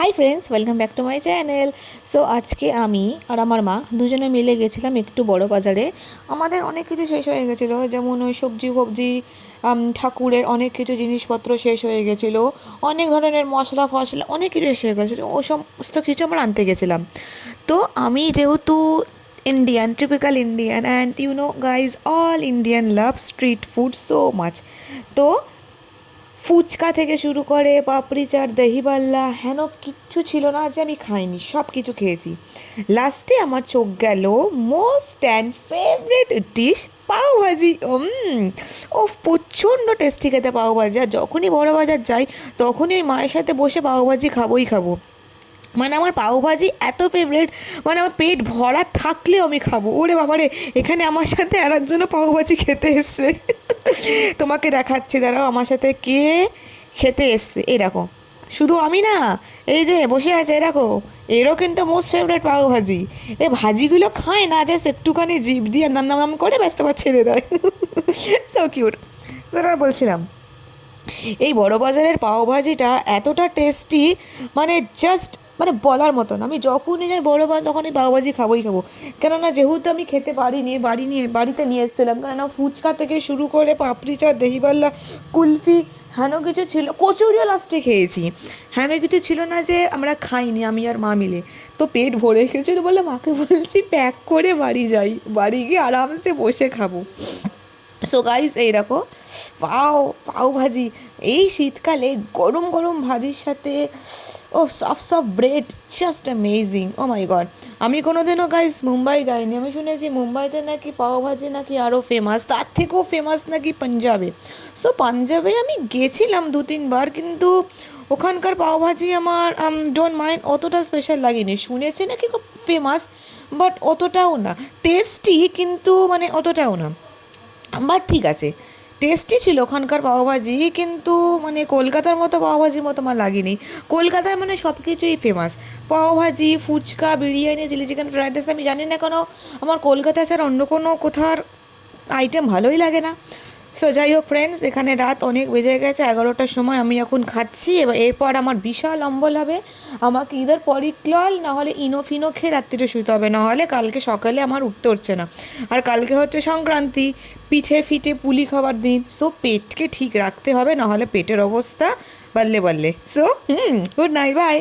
Hi friends welcome back to my channel so আজকে আমি আর আমার মা দুজনে মিলে গেছিলাম একটু বড় বাজারে। আমাদের অনেক কিছু শেষ হয়ে গেছিল, যেমন ওই সবজি ফবজি ঠাকুরের অনেক কিছু জিনিসপত্র শেষ হয়ে গেছিল, অনেক ধরনের মশলা ফসলা, অনেক কিছু শেষ হয়ে গেছিল, ও সমস্ত কিছু আমরা আনতে গেছিলাম। তো আমি যেহেতু Indian typical Indian and you know guys all Indian love street food so much তো ফুচকা থেকে শুরু করে পাপড়ি চাট, দহিবাল্লা, হেন কিচ্ছু ছিল না যে আমি খাইনি সব কিছু খেয়েছি। লাস্টে আমার চোখ গেল most and favourite dish pav bhaji. ও প্রচণ্ড টেস্টি খেতে পাওভাজি, আর যখনই বড় বাজার যাই, তখনই ওই মায়ের সাথে বসে পাওভাজি খাবোই খাব। মানে আমার পাওভাজি এত ফেভারেট মানে আমার পেট ভরা থাকলেও আমি খাব। ওরে বাবারে, এখানে আমার সাথে আর একজনও পাওভাজি খেতে এসছে। তোমাকে দেখাচ্ছি, দাঁড়াও, আমার সাথে কে খেতে এসছে? এই দেখো, শুধু আমি না, এই যে বসে আছে, এই দেখো, এরও কিন্তু মোস্ট ফেভারেট পাওভাজি। এই ভাজিগুলো খায় না, জাস্ট একটুখানি জিভ দিয়ে নাম নাম নাম করে ব্যস্ত আবার ছেড়ে দেয়। সো কিউট আর বলছিলাম, এই বড় বাজারের পাওভাজিটা এতটা টেস্টি মানে জাস্ট মানে বলার মতন। আমি যখনই যাই বড় বাজার তখনই পাওভাজি খাবোই খাব। কেননা যেহেতু আমি খেতে পারিনি, বাড়ি নিয়ে, বাড়িতে নিয়ে এসেছিলাম, কেননা ফুচকা থেকে শুরু করে পাপড়ি চাট দহিবাল্লা কুলফি, হেন কিছু ছিল, কচুরিও লাস্টে খেয়েছি। হেন কিছু ছিল না যে আমরা খাইনি, আমি আর মা মিলে। তো পেট ভরে গেছিল বলে মাকে বলছি, প্যাক করে বাড়ি যাই, বাড়ি গিয়ে আরামসে বসে খাব। সো গাইস এই দেখো, পাও পাও ভাজি। এই শীতকালে গরম গরম ভাজির সাথে, ও soft soft bread just amazing oh my god আমি কোনো দিনও গাইস মুম্বাই যাইনি। আমি শুনেছি মুম্বাইতে নাকি পাও ভাজি নাকি আরও ফেমাস তার থেকেও ফেমাস নাকি পাঞ্জাবে। সো পাঞ্জাবে আমি গেছিলাম দু তিনবার কিন্তু ওখানকার পাওভাজি আমার ডোন্ট মাইন্ড অতটা স্পেশাল লাগেনি। শুনেছি নাকি খুব ফেমাস বাট অতটাও না। টেস্টি কিন্তু মানে অতটাও না। বাট ঠিক আছে। টেস্টি ছিল ওখানকার পাওভাজি কিন্তু মানে কলকাতার মতো পাওভাজির মতো আমার লাগেনি। কলকাতায় মানে সব কিছুই famous pav bhaji phuchka, biryani chilli chicken fried rice আমি জানি না কেন, আমার কলকাতা ছাড়া অন্য কোনো কোথার আইটেম ভালোই লাগে না। সো যাই হোক ফ্রেন্ডস এখানে রাত অনেক বেজে গেছে, এগারোটার সময় আমি এখন খাচ্ছি। এবার এরপর আমার বিশাল অম্বল হবে। আমাকে ইদার পরিক্লল নাহলে ইনোফিনো খেয়ে রাত্রিরে শুতে হবে। নাহলে কালকে সকালে আমার উঠতে হচ্ছে না। আর কালকে হচ্ছে সংক্রান্তি, পিঠে ফিটে পুলি খাবার দিন। সো পেটকে ঠিক রাখতে হবে নাহলে পেটের অবস্থা বাল্লে বাল্লে। So hmm good night bye